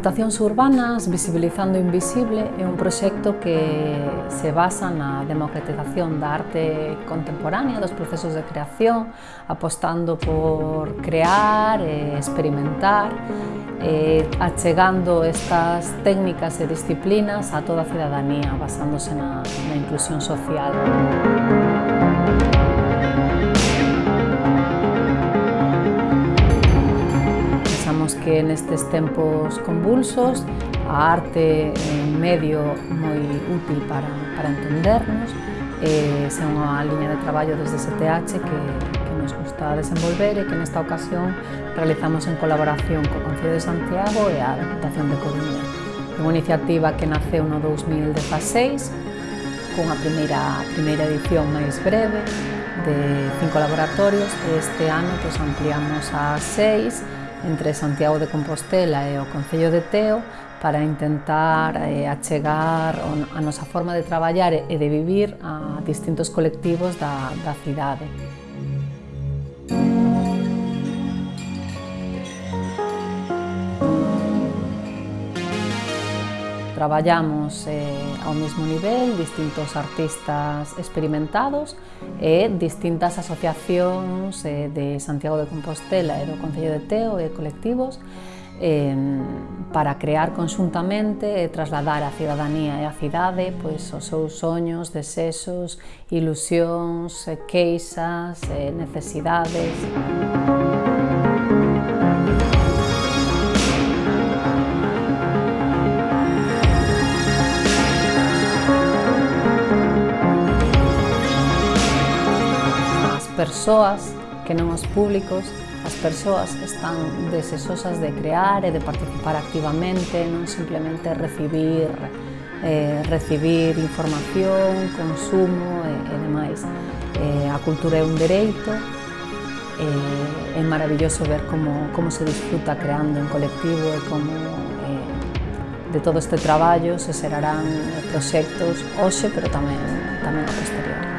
Mutacións urbanas, visibilizando invisible, é un proxecto que se basa na democratización da arte contemporánea, dos procesos de creación, apostando por crear e experimentar, e achegando estas técnicas e disciplinas a toda a cidadanía, basándose na, na inclusión social. Pensamos que nestes tempos convulsos a arte é un medio moi útil para, para entendernos e esa é unha liña de traballo desde STH que, que nos gusta desenvolver e que nesta ocasión realizamos en colaboración co Concello de Santiago e a Deputación de Coruña. É unha iniciativa que naceu no 2016 cunha primeira, primeira edición máis breve de cinco laboratorios e este ano pues, ampliamos a seis entre Santiago de Compostela e o Concello de Teo para intentar eh, achegar a nosa forma de traballar e de vivir a distintos colectivos da, da cidade. traballamos eh, ao mesmo nivel distintos artistas experimentados e distintas asociacións eh, de Santiago de Compostela e do Concello de Teo e colectivos eh, para crear conxuntamente e trasladar á cidadanía e á cidade pois, os seus soños, desexos, ilusións, eh, queixas, eh, necesidades. Música persoas que non os públicos, as persoas están desexosas de crear e de participar activamente, non simplemente recibir eh, recibir información, consumo e, e demais. Eh, a cultura é un dereito, eh, é maravilloso ver como, como se disfruta creando en colectivo e como eh, de todo este traballo se xerarán proxectos hoxe, pero tamén, tamén a posteriori.